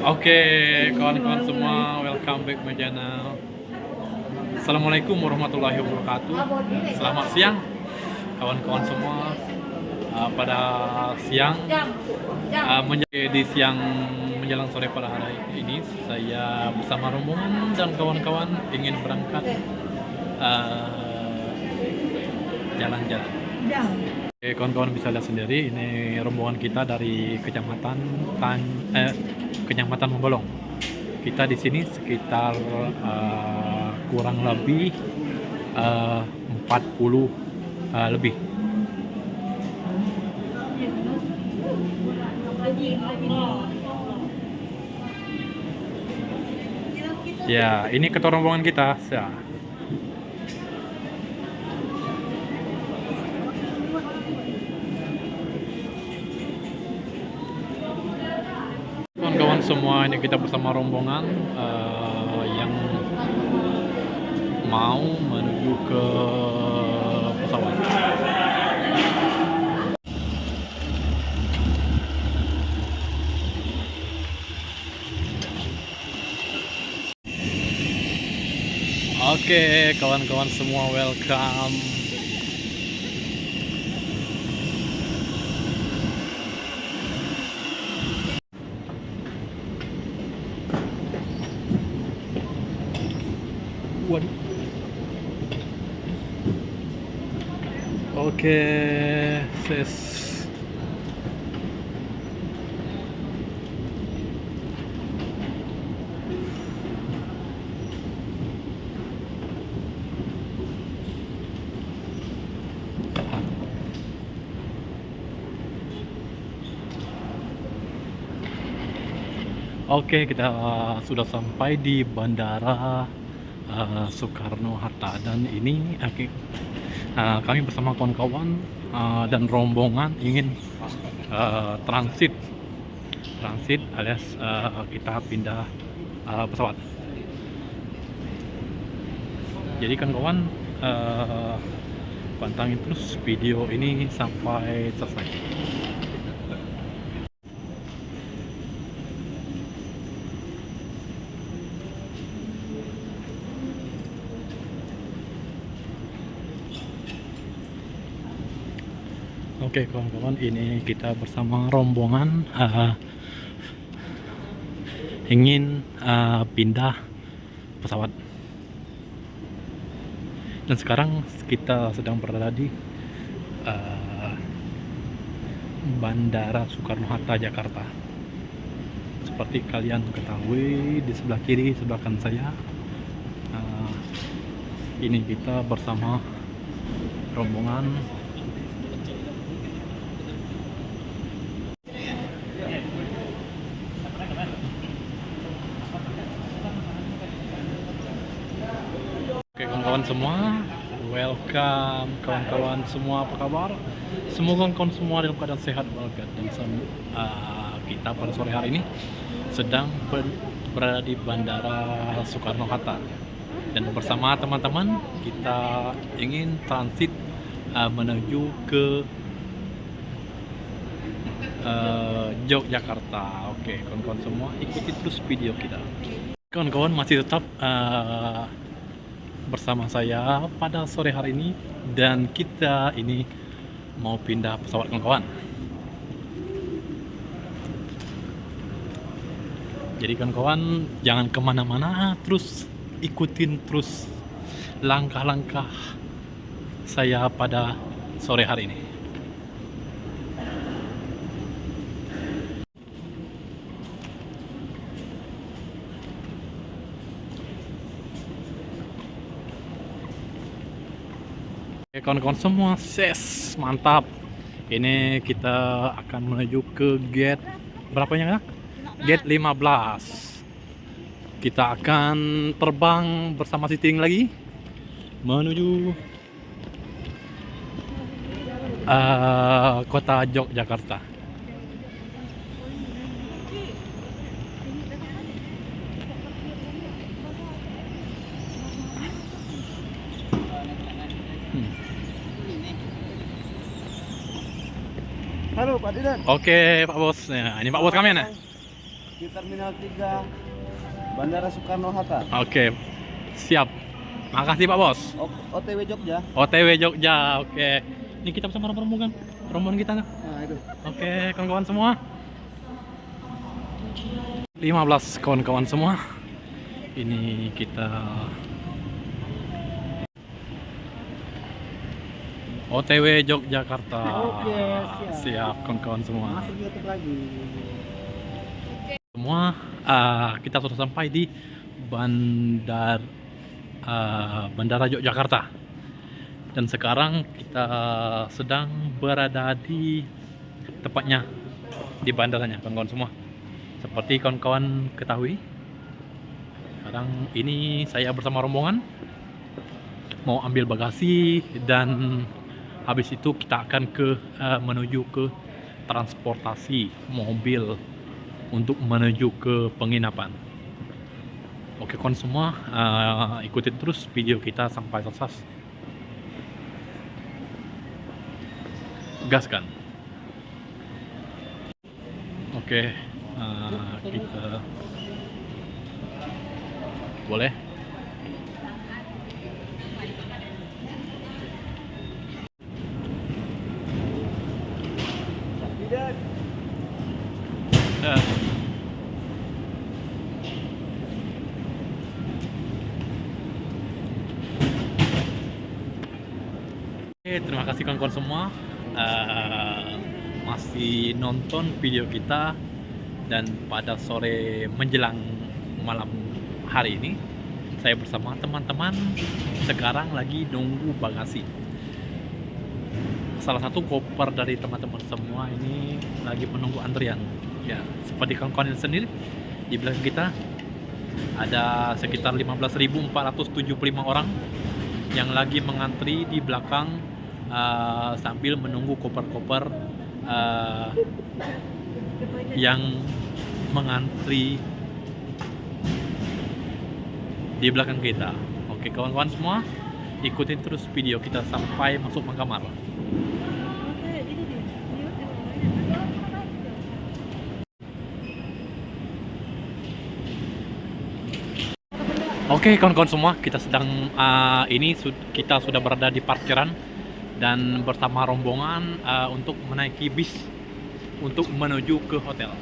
Oke, kawan-kawan semua, welcome back my channel. Assalamualaikum warahmatullahi wabarakatuh. Selamat siang, kawan-kawan semua. Uh, pada siang, uh, menjadi di siang menjelang sore pada hari ini, saya bersama rombongan dan kawan-kawan ingin berangkat uh, jalan-jalan. Kawan-kawan bisa lihat sendiri ini rombongan kita dari kecamatan Tan eh, kecamatan Membolong. Kita di sini sekitar uh, kurang lebih uh, 40 uh, lebih. Ya, ini ketua rombongan kita. Ya. Kawan-kawan semua, ini kita bersama rombongan uh, yang mau menuju ke pesawat. Oke, kawan-kawan semua welcome. Waduh. Oke, ses. Oke, kita sudah sampai di bandara uh, Soekarno Hatta dan ini uh, kami bersama kawan-kawan uh, dan rombongan ingin uh, transit transit alias uh, kita pindah uh, pesawat. Jadi kan kawan uh, pantangin terus video ini sampai selesai. Oke kawan-kawan ini kita bersama rombongan uh, ingin uh, pindah pesawat. Dan sekarang kita sedang berada di uh, Bandara Soekarno-Hatta Jakarta. Seperti kalian ketahui di sebelah kiri sebelah kanan saya uh, ini kita bersama rombongan kawan-kawan semua. Welcome kawan-kawan semua. Apa kabar? Semoga kawan semua dalam keadaan sehat walafiat dan uh, kita pada sore hari ini sedang ber berada di Bandara Soekarno-Hatta dan bersama teman-teman kita ingin transit uh, menuju ke uh, Yogyakarta. Oke kawan-kawan semua ikuti terus video kita. Kawan-kawan masih tetap uh, bersama saya pada sore hari ini. Dan kita ini mau pindah pesawat kawan-kawan. Jadi kawan-kawan jangan ke mana-mana. Terus ikutin terus langkah-langkah saya pada sore hari ini kawan-kawan semua ses mantap. Ini kita akan menuju ke gate berapanya ya gate 15 kita akan terbang bersama Siting lagi menuju uh, kota Yogyakarta Halo Pak. Oke Pak Bos, nah, ini Pak Bos kami ya. di Terminal 3 Bandara Soekarno-Hatta. Oke, siap. Makasih Pak Bos. O- OTW Jogja. OTW Jogja, oke. Ini kita bersama rombongan, rombongan kita. Nah, itu. Oke, kawan-kawan semua. 15 kawan-kawan semua. Ini kita OTW Yogyakarta. Oke, siap. Siap kawan-kawan semua. Masuk YouTube lagi. Semua ah, kita sudah sampai di Bandar ah, Bandara Yogyakarta. Dan sekarang kita sedang berada di tepatnya di bandaranya kawan-kawan semua. Seperti kawan-kawan ketahui, sekarang ini saya bersama rombongan mau ambil bagasi dan habis itu kita akan ke eh, menuju ke transportasi mobil untuk menuju ke penginapan. Oke kawan semua, eh, ikutin terus video kita sampai selesai. Gaskan. Oke, eh, kita boleh. Oke, terima kasih kawan-kawan semua Eh, masih nonton video kita dan pada sore menjelang malam hari ini saya bersama teman-teman sekarang lagi nunggu bagasi. Salah satu koper dari teman-teman semua ini lagi menunggu antrian. Ya, seperti kawan-kawan sendiri di belakang kita ada sekitar 15.475 orang yang lagi mengantri di belakang uh, sambil menunggu koper-koper uh, yang mengantri di belakang kita. Oke kawan-kawan semua, ikutin terus video kita sampai masuk Mangkamar. Oke kawan-kawan semua, kita sedang uh, ini kita sudah berada di parkiran dan bersama rombongan uh, untuk menaiki bis untuk menuju ke hotel.